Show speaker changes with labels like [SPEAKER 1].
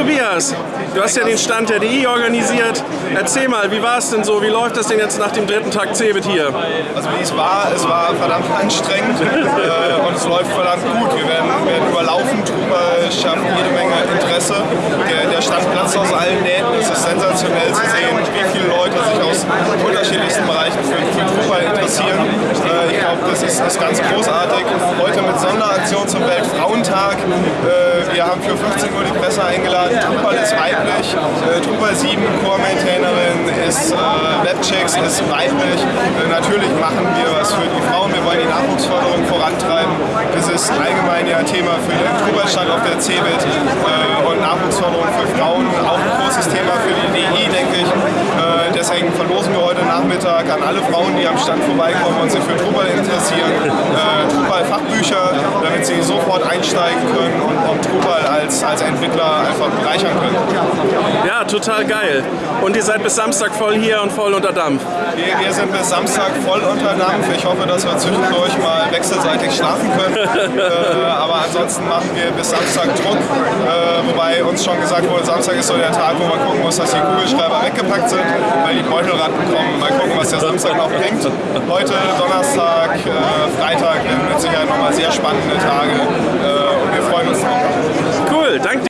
[SPEAKER 1] Tobias, du hast ja den Stand der DI organisiert. Erzähl mal, wie war es denn so? Wie läuft das denn jetzt nach dem dritten Tag CeBIT hier?
[SPEAKER 2] Also wie es war, es war verdammt anstrengend äh, und es läuft verdammt gut. Wir werden, werden überlaufen, Truber schaffen jede Menge Interesse. Der, der Stand platzt aus allen Nähten. Es ist sensationell zu sehen, wie viele Leute sich aus unterschiedlichsten Bereichen für, für Drupal interessieren. Äh, ich glaube, das ist, ist ganz großartig. Heute mit Sonderaktion zum Weltfrauentag. Äh, wir haben für 15 Uhr die Presse eingeladen. Drupal ist weiblich. Äh, Drupal 7 Core-Maintainerin ist äh, Webchecks, ist weiblich. Äh, natürlich machen wir was für die Frauen. Wir wollen die Nachwuchsförderung vorantreiben. Das ist allgemein ja Thema für den Drupal-Stand auf der CeBIT äh, und Nachwuchsförderung für Frauen auch ein großes Thema für die DI, denke ich. Äh, deswegen verlosen wir heute Nachmittag an alle Frauen, die am Stand vorbeikommen und sich für Drupal damit sie sofort einsteigen können und, und Drupal als, als Entwickler einfach bereichern können.
[SPEAKER 1] Ja, total geil. Und ihr seid bis Samstag voll hier und voll unter Dampf.
[SPEAKER 2] Wir, wir sind bis Samstag voll unter Dampf. Ich hoffe, dass wir zwischendurch mal wechselseitig schlafen können. äh, aber ansonsten machen wir bis Samstag Druck. Äh, wobei uns schon gesagt wurde, Samstag ist so der Tag, wo man gucken muss, dass die Kugelschreiber weggepackt sind, weil die Beutelratten kommen. Mal gucken, was der Samstag noch bringt. Heute, Donnerstag, äh, Freitag nochmal sehr spannende Tage.